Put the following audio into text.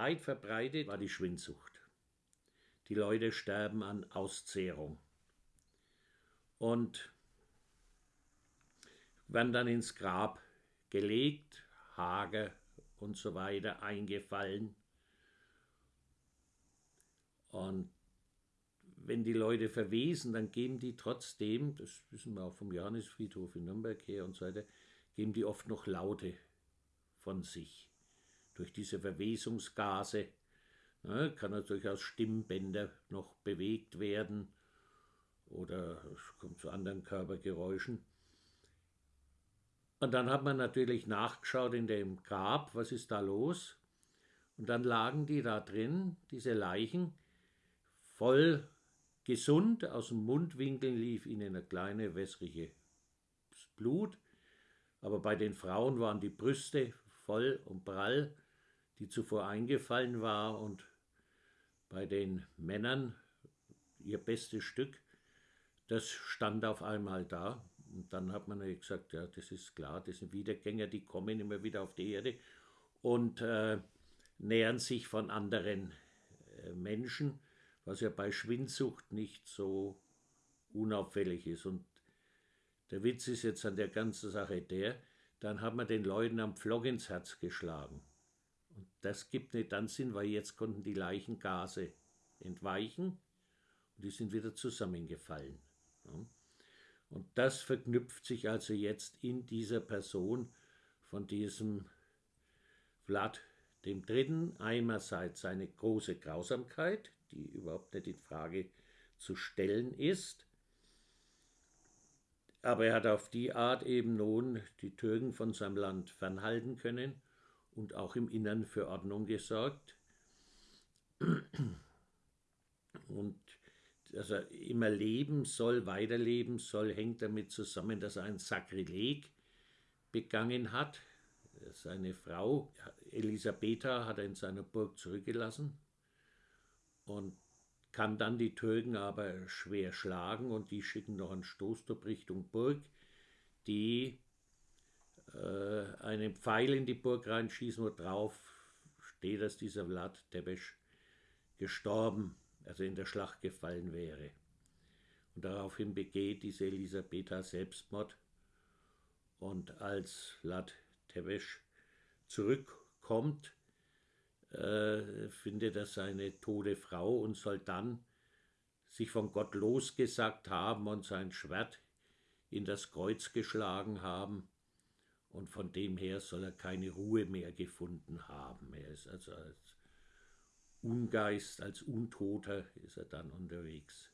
Weit verbreitet war die Schwindsucht. Die Leute sterben an Auszehrung. Und werden dann ins Grab gelegt, hager und so weiter eingefallen. Und wenn die Leute verwesen, dann geben die trotzdem, das wissen wir auch vom Johannesfriedhof in Nürnberg her und so weiter, geben die oft noch Laute von sich. Durch diese Verwesungsgase ne, kann natürlich aus Stimmbänder noch bewegt werden oder es kommt zu anderen Körpergeräuschen. Und dann hat man natürlich nachgeschaut in dem Grab, was ist da los? Und dann lagen die da drin, diese Leichen, voll gesund, aus dem Mundwinkel lief ihnen eine kleine wässrige Blut, aber bei den Frauen waren die Brüste voll und prall, die zuvor eingefallen war, und bei den Männern ihr bestes Stück, das stand auf einmal da. Und dann hat man gesagt, ja, das ist klar, das sind Wiedergänger, die kommen immer wieder auf die Erde und äh, nähern sich von anderen äh, Menschen, was ja bei Schwindsucht nicht so unauffällig ist. Und der Witz ist jetzt an der ganzen Sache der, dann hat man den Leuten am Pflock ins Herz geschlagen. Das gibt nicht dann Sinn, weil jetzt konnten die Leichengase entweichen und die sind wieder zusammengefallen. Und das verknüpft sich also jetzt in dieser Person von diesem Vlad dem Dritten. Einerseits seine große Grausamkeit, die überhaupt nicht in Frage zu stellen ist, aber er hat auf die Art eben nun die Türken von seinem Land fernhalten können und auch im Innern für Ordnung gesorgt. Und dass er immer leben soll, weiterleben soll, hängt damit zusammen, dass er ein Sakrileg begangen hat. Seine Frau Elisabetha hat er in seiner Burg zurückgelassen und kann dann die Türken aber schwer schlagen und die schicken noch einen Stoßtrupp Richtung Burg, die äh, einen Pfeil in die Burg reinschießen, wo drauf steht, dass dieser Vlad Tepes gestorben also in der Schlacht gefallen wäre. Und daraufhin begeht diese Elisabetha Selbstmord. Und als Vlad Tepes zurückkommt, äh, findet er seine tote Frau und soll dann sich von Gott losgesagt haben und sein Schwert in das Kreuz geschlagen haben. Und von dem her soll er keine Ruhe mehr gefunden haben. Er ist also als Ungeist, als Untoter ist er dann unterwegs.